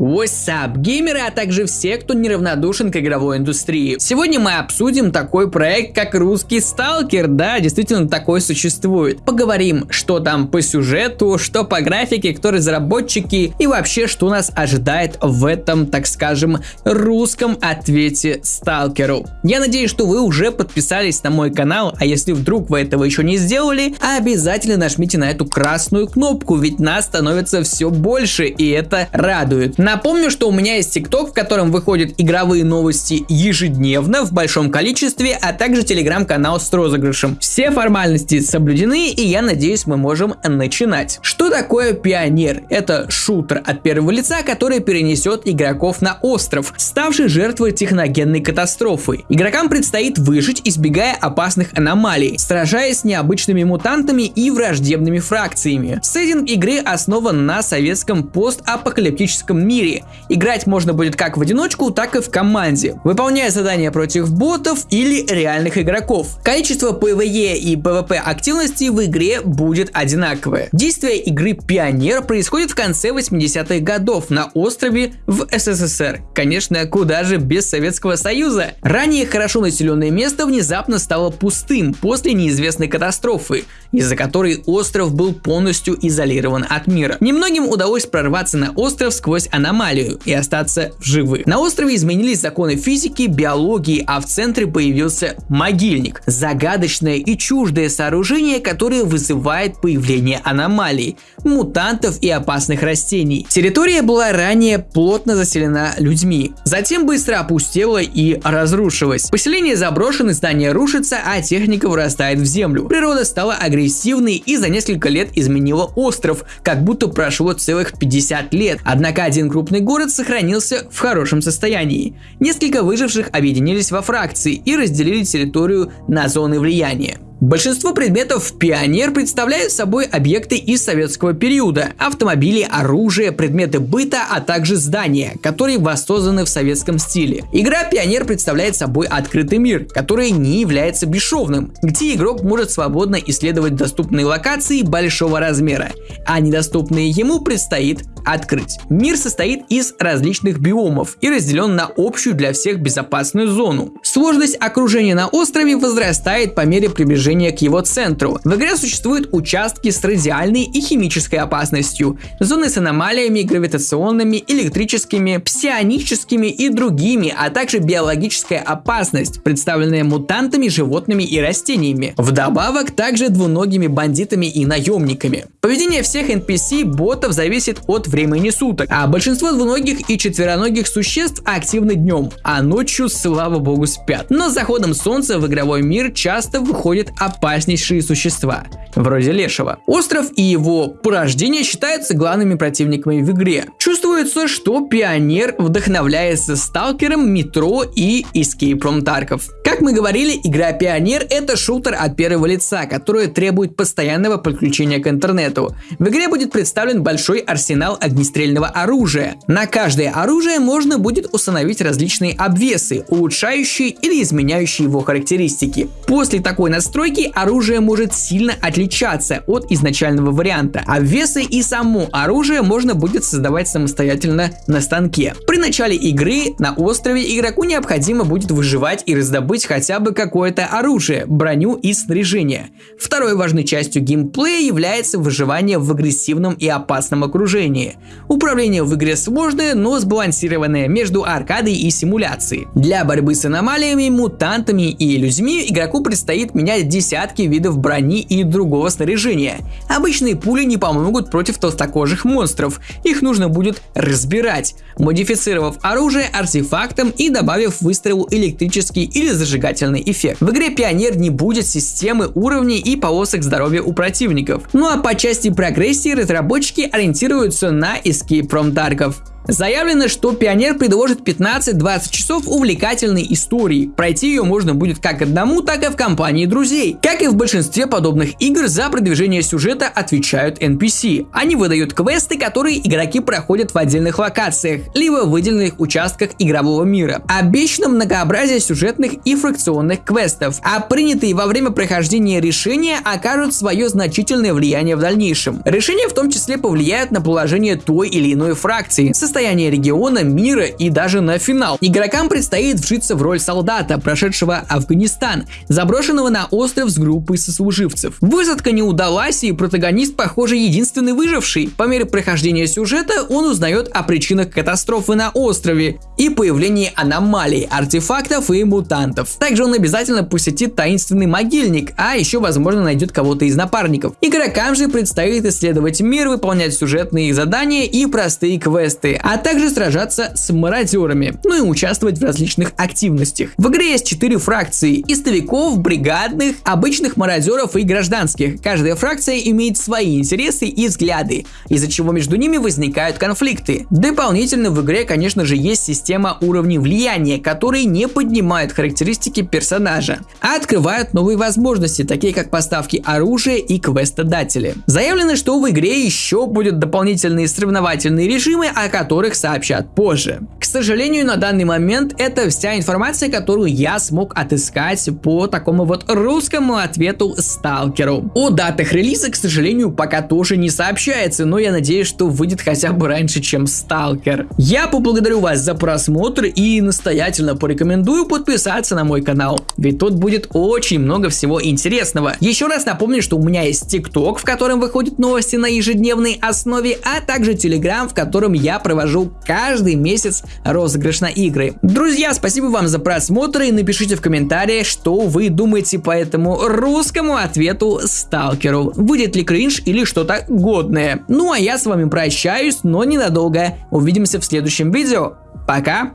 What's up, геймеры, а также все, кто неравнодушен к игровой индустрии. Сегодня мы обсудим такой проект, как русский сталкер, да, действительно такой существует. Поговорим, что там по сюжету, что по графике, кто разработчики и вообще, что нас ожидает в этом, так скажем, русском ответе сталкеру. Я надеюсь, что вы уже подписались на мой канал, а если вдруг вы этого еще не сделали, обязательно нажмите на эту красную кнопку, ведь нас становится все больше, и это радует. Напомню, что у меня есть ТикТок, в котором выходят игровые новости ежедневно в большом количестве, а также телеграм-канал с розыгрышем. Все формальности соблюдены, и я надеюсь, мы можем начинать. Что такое Пионер? Это шутер от первого лица, который перенесет игроков на остров, ставший жертвой техногенной катастрофы. Игрокам предстоит выжить, избегая опасных аномалий, сражаясь с необычными мутантами и враждебными фракциями. Сеттинг игры основан на советском постапокалиптическом мире, мире. Играть можно будет как в одиночку, так и в команде, выполняя задания против ботов или реальных игроков. Количество PvE и PvP активности в игре будет одинаковое. Действие игры Пионер происходит в конце 80-х годов на острове в СССР. Конечно, куда же без Советского Союза. Ранее хорошо населенное место внезапно стало пустым после неизвестной катастрофы, из-за которой остров был полностью изолирован от мира. Немногим удалось прорваться на остров сквозь аномалию и остаться в живых. На острове изменились законы физики, биологии, а в центре появился могильник. Загадочное и чуждое сооружение, которое вызывает появление аномалий, мутантов и опасных растений. Территория была ранее плотно заселена людьми, затем быстро опустела и разрушилась. Поселение заброшено, здание рушится, а техника вырастает в землю. Природа стала агрессивной и за несколько лет изменила остров, как будто прошло целых 50 лет. Однако один крупный город сохранился в хорошем состоянии. Несколько выживших объединились во фракции и разделили территорию на зоны влияния. Большинство предметов Пионер представляют собой объекты из советского периода. Автомобили, оружие, предметы быта, а также здания, которые воссозданы в советском стиле. Игра Пионер представляет собой открытый мир, который не является бесшовным, где игрок может свободно исследовать доступные локации большого размера, а недоступные ему предстоит открыть. Мир состоит из различных биомов и разделен на общую для всех безопасную зону. Сложность окружения на острове возрастает по мере приближения к его центру. В игре существуют участки с радиальной и химической опасностью, зоны с аномалиями гравитационными, электрическими, псионическими и другими, а также биологическая опасность, представленная мутантами, животными и растениями. Вдобавок также двуногими бандитами и наемниками. Поведение всех NPC ботов зависит от времени суток, а большинство двуногих и четвероногих существ активны днем, а ночью, слава богу, спят. Но с заходом солнца в игровой мир часто выходят опаснейшие существа, вроде лешего. Остров и его порождение считаются главными противниками в игре. Чувствуется, что Пионер вдохновляется сталкером, метро и from Tarkov. Как мы говорили, игра Пионер это шутер от первого лица, который требует постоянного подключения к интернету. В игре будет представлен большой арсенал огнестрельного оружия. На каждое оружие можно будет установить различные обвесы, улучшающие или изменяющие его характеристики. После такой настройки оружие может сильно отличаться от изначального варианта. Обвесы и само оружие можно будет создавать самостоятельно на станке. При начале игры на острове игроку необходимо будет выживать и раздобыть хотя бы какое-то оружие, броню и снаряжение. Второй важной частью геймплея является выживание в агрессивном и опасном окружении. Управление в игре сложное, но сбалансированное между аркадой и симуляцией. Для борьбы с аномалиями, мутантами и людьми игроку предстоит менять десятки видов брони и другого снаряжения. Обычные пули не помогут против толстокожих монстров, их нужно будет разбирать, модифицировав оружие артефактом и добавив выстрелу электрический или зажигательный эффект. В игре Пионер не будет системы уровней и полосок здоровья у противников. Ну а по части прогрессии разработчики ориентируются на from Tarkov. Заявлено, что Пионер предложит 15-20 часов увлекательной истории. Пройти ее можно будет как одному, так и в компании друзей. Как и в большинстве подобных игр, за продвижение сюжета отвечают NPC. Они выдают квесты, которые игроки проходят в отдельных локациях, либо в выделенных участках игрового мира. Обещано многообразие сюжетных и фракционных квестов, а принятые во время прохождения решения окажут свое значительное влияние в дальнейшем. Решения в том числе повлияют на положение той или иной фракции, состояние региона, мира и даже на финал. Игрокам предстоит вжиться в роль солдата, прошедшего Афганистан, заброшенного на остров с группой сослуживцев. Высадка не удалась, и протагонист, похоже, единственный выживший. По мере прохождения сюжета он узнает о причинах катастрофы на острове и появлении аномалий, артефактов и мутантов. Также он обязательно посетит таинственный могильник, а еще, возможно, найдет кого-то из напарников. Игрокам же предстоит исследовать мир, выполнять сюжетные задания и простые квесты, а также сражаться с мародерами, ну и участвовать в различных активностях. В игре есть 4 фракции – истовиков, бригадных, обычных мародеров и гражданских. Каждая фракция имеет свои интересы и взгляды, из-за чего между ними возникают конфликты. Дополнительно в игре, конечно же, есть система уровней влияния, которые не поднимают характеристики персонажа, а открывают новые возможности, такие как поставки оружия и квестодатели. Заявлено, что в игре еще будут дополнительные соревновательные режимы, о которых сообщат позже. К сожалению, на данный момент это вся информация, которую я смог отыскать по такому вот русскому ответу сталкеру. О датах релиза, к сожалению, пока тоже не сообщается, но я надеюсь, что выйдет хотя бы раньше, чем сталкер. Я поблагодарю вас за просмотр и настоятельно порекомендую подписаться на мой канал, ведь тут будет очень много всего интересного. Еще раз напомню, что у меня есть ТикТок, в котором выходят новости на ежедневной основе, а также Телеграм, в котором я провожу каждый месяц розыгрыш на игры. Друзья, спасибо вам за просмотр и напишите в комментариях, что вы думаете по этому русскому ответу сталкеру. Выйдет ли кринж или что-то годное. Ну а я с вами прощаюсь, но ненадолго. Увидимся в следующем видео. Пока!